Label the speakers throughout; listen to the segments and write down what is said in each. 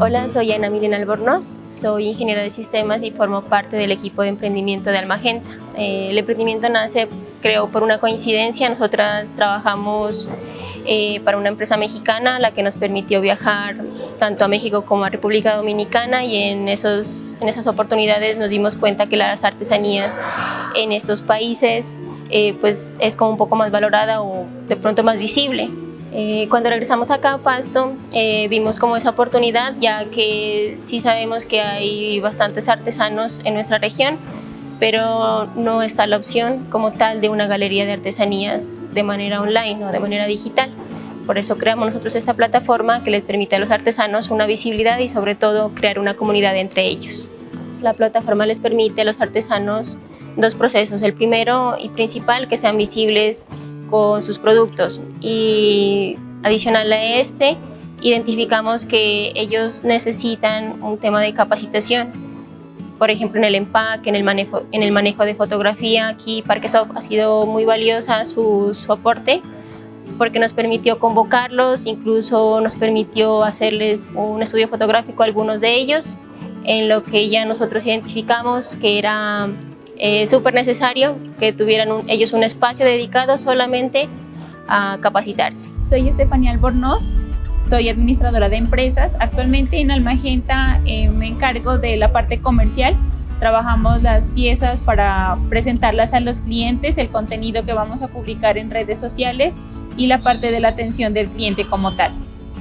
Speaker 1: Hola, soy Ana Milena Albornoz, soy ingeniera de sistemas y formo parte del equipo de emprendimiento de Almagenta. Eh, el emprendimiento nace, creo, por una coincidencia. Nosotras trabajamos eh, para una empresa mexicana, la que nos permitió viajar tanto a México como a República Dominicana y en, esos, en esas oportunidades nos dimos cuenta que las artesanías en estos países eh, pues es como un poco más valorada o de pronto más visible. Eh, cuando regresamos acá a Pasto eh, vimos como esa oportunidad ya que sí sabemos que hay bastantes artesanos en nuestra región pero no está la opción como tal de una galería de artesanías de manera online o de manera digital. Por eso creamos nosotros esta plataforma que les permite a los artesanos una visibilidad y sobre todo crear una comunidad entre ellos. La plataforma les permite a los artesanos dos procesos. El primero y principal, que sean visibles con sus productos y adicional a este, identificamos que ellos necesitan un tema de capacitación, por ejemplo en el empaque, en el manejo, en el manejo de fotografía. Aquí Parquesoft ha sido muy valiosa su, su aporte porque nos permitió convocarlos, incluso nos permitió hacerles un estudio fotográfico a algunos de ellos, en lo que ya nosotros identificamos que era eh, súper necesario que tuvieran ellos un espacio dedicado solamente a capacitarse.
Speaker 2: Soy Estefanía Albornoz, soy administradora de empresas. Actualmente en Almagenta eh, me encargo de la parte comercial. Trabajamos las piezas para presentarlas a los clientes, el contenido que vamos a publicar en redes sociales y la parte de la atención del cliente como tal.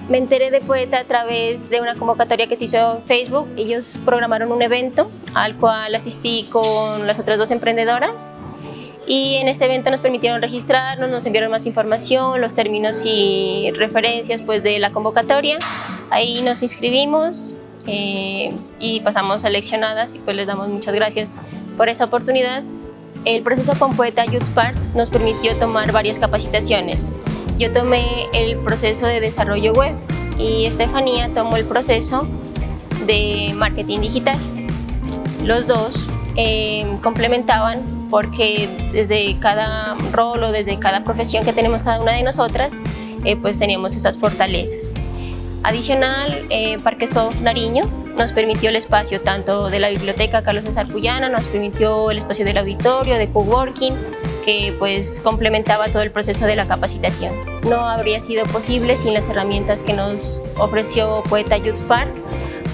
Speaker 1: Me enteré de Poeta a través de una convocatoria que se hizo en Facebook. Ellos programaron un evento al cual asistí con las otras dos emprendedoras y en este evento nos permitieron registrarnos, nos enviaron más información, los términos y referencias pues, de la convocatoria. Ahí nos inscribimos eh, y pasamos seleccionadas y pues les damos muchas gracias por esa oportunidad. El proceso con Poeta Youth Sparks nos permitió tomar varias capacitaciones. Yo tomé el proceso de desarrollo web y Estefanía tomó el proceso de marketing digital. Los dos eh, complementaban porque desde cada rol o desde cada profesión que tenemos cada una de nosotras, eh, pues teníamos esas fortalezas. Adicional, eh, Parquesoft Nariño nos permitió el espacio tanto de la biblioteca Carlos César Puyana, nos permitió el espacio del auditorio, de coworking, que pues complementaba todo el proceso de la capacitación. No habría sido posible sin las herramientas que nos ofreció Poeta Youth Spark,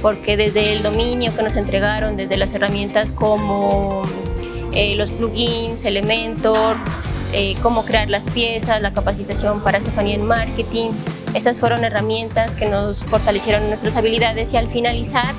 Speaker 1: porque desde el dominio que nos entregaron, desde las herramientas como eh, los plugins, Elementor, eh, cómo crear las piezas, la capacitación para Estefanía en marketing, estas fueron herramientas que nos fortalecieron nuestras habilidades y al finalizar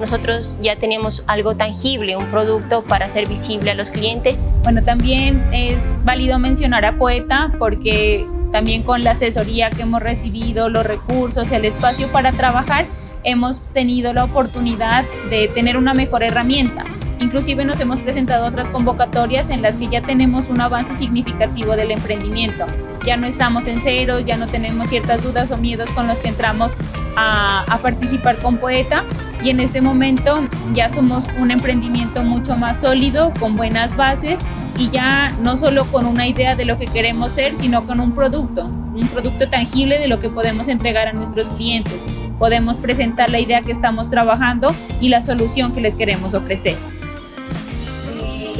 Speaker 1: nosotros ya teníamos algo tangible, un producto para hacer visible a los clientes.
Speaker 2: Bueno, también es válido mencionar a Poeta porque también con la asesoría que hemos recibido, los recursos, el espacio para trabajar, hemos tenido la oportunidad de tener una mejor herramienta. Inclusive nos hemos presentado otras convocatorias en las que ya tenemos un avance significativo del emprendimiento. Ya no estamos en ceros, ya no tenemos ciertas dudas o miedos con los que entramos a, participar con Poeta y en este momento ya somos un emprendimiento mucho más sólido, con buenas bases y ya no solo con una idea de lo que queremos ser, sino con un producto, un producto tangible de lo que podemos entregar a nuestros clientes. Podemos presentar la idea que estamos trabajando y la solución que les queremos ofrecer.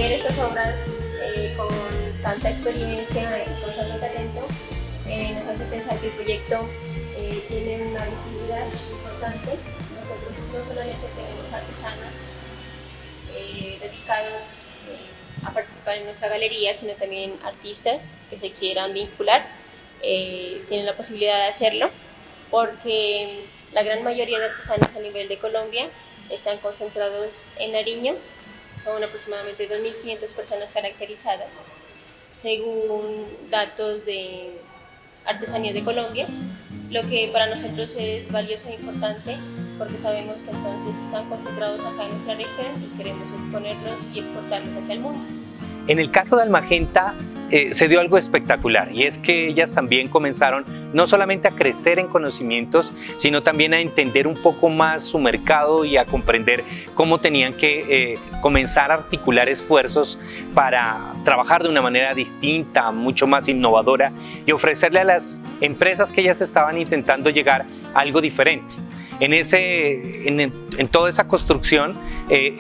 Speaker 1: Eh, ver estas obras eh, con tanta experiencia y con tanto talento eh, nos hace pensar que el proyecto tiene una visibilidad importante. Nosotros no solamente tenemos artesanos eh, dedicados eh, a participar en nuestra galería, sino también artistas que se quieran vincular, eh, tienen la posibilidad de hacerlo, porque la gran mayoría de artesanos a nivel de Colombia están concentrados en Nariño, son aproximadamente 2.500 personas caracterizadas, según datos de Artesanías de Colombia, lo que para nosotros es valioso e importante porque sabemos que entonces están concentrados acá en nuestra región y queremos exponerlos y exportarlos hacia el mundo.
Speaker 3: En el caso de Almagenta eh, se dio algo espectacular y es que ellas también comenzaron no solamente a crecer en conocimientos, sino también a entender un poco más su mercado y a comprender cómo tenían que eh, comenzar a articular esfuerzos para trabajar de una manera distinta, mucho más innovadora y ofrecerle a las empresas que ellas estaban intentando llegar algo diferente. En, ese, en, toda esa construcción, eh,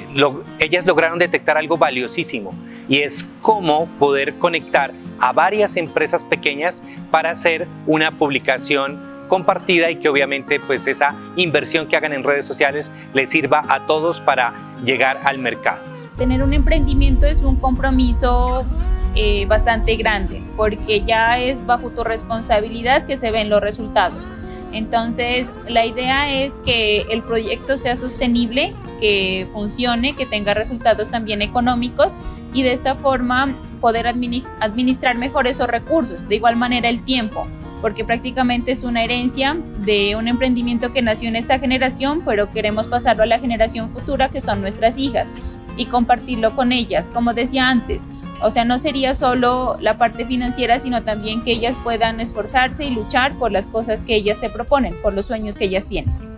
Speaker 3: ellas lograron detectar algo valiosísimo y es cómo poder conectar a varias empresas pequeñas para hacer una publicación compartida y que obviamente pues esa inversión que hagan en redes sociales les sirva a todos para llegar al mercado.
Speaker 2: Tener un emprendimiento es un compromiso eh, bastante grande porque ya es bajo tu responsabilidad que se ven los resultados. Entonces, la idea es que el proyecto sea sostenible, que funcione, que tenga resultados también económicos y de esta forma poder administrar mejor esos recursos. De igual manera, el tiempo, porque prácticamente es una herencia de un emprendimiento que nació en esta generación, pero queremos pasarlo a la generación futura, que son nuestras hijas, y compartirlo con ellas. Como decía antes, o sea, no sería solo la parte financiera, sino también que ellas puedan esforzarse y luchar por las cosas que ellas se proponen, por los sueños que ellas tienen.